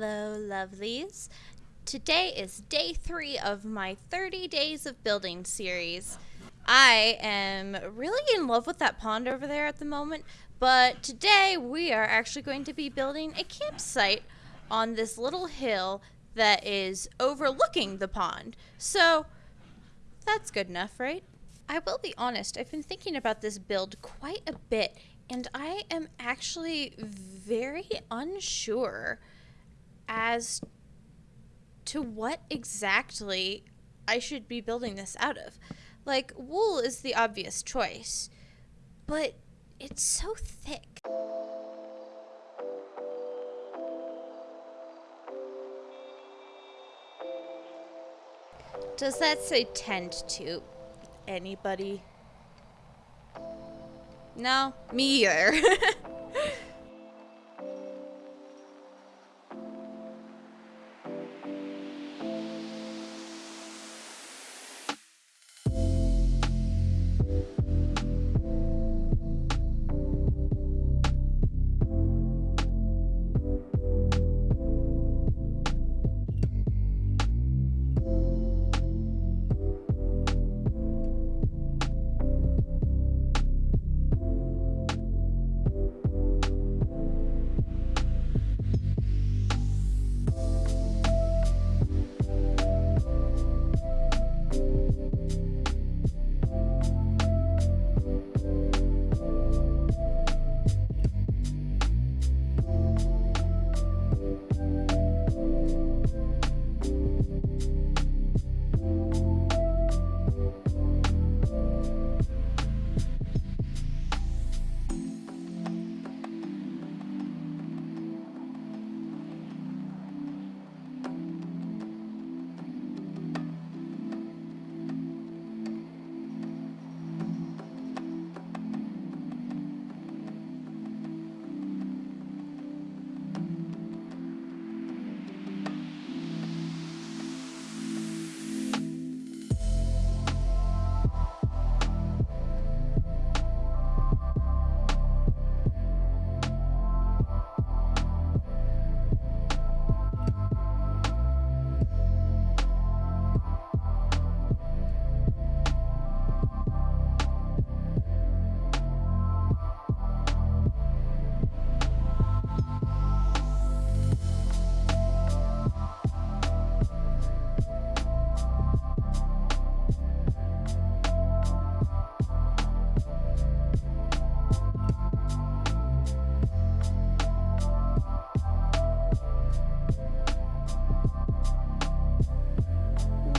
Hello, lovelies. Today is day three of my 30 Days of Building series. I am really in love with that pond over there at the moment, but today we are actually going to be building a campsite on this little hill that is overlooking the pond. So that's good enough, right? I will be honest, I've been thinking about this build quite a bit, and I am actually very unsure as to what exactly I should be building this out of. Like, wool is the obvious choice, but it's so thick. Does that say tend to anybody? No, me either. Thank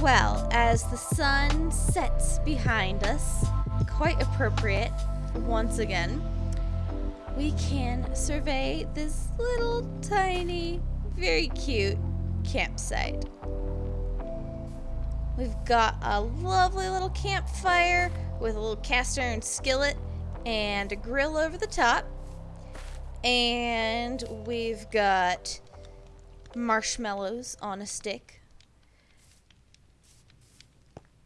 Well, as the sun sets behind us, quite appropriate once again, we can survey this little tiny, very cute campsite. We've got a lovely little campfire with a little cast iron skillet and a grill over the top. And we've got marshmallows on a stick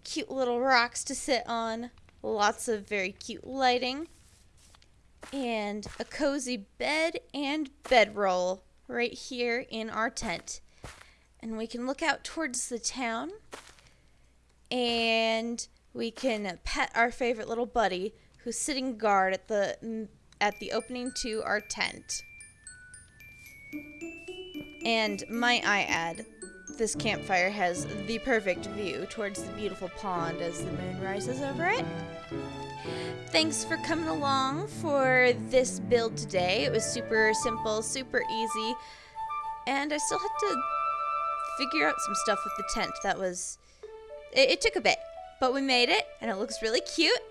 cute little rocks to sit on, lots of very cute lighting, and a cozy bed and bedroll right here in our tent. And we can look out towards the town and we can pet our favorite little buddy who's sitting guard at the at the opening to our tent. And might I add, this campfire has the perfect view towards the beautiful pond as the moon rises over it. Thanks for coming along for this build today. It was super simple, super easy, and I still had to figure out some stuff with the tent. That was, it, it took a bit, but we made it, and it looks really cute.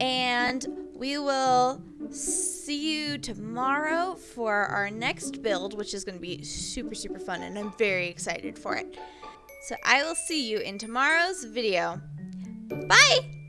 And we will see you tomorrow for our next build, which is going to be super, super fun, and I'm very excited for it. So I will see you in tomorrow's video. Bye!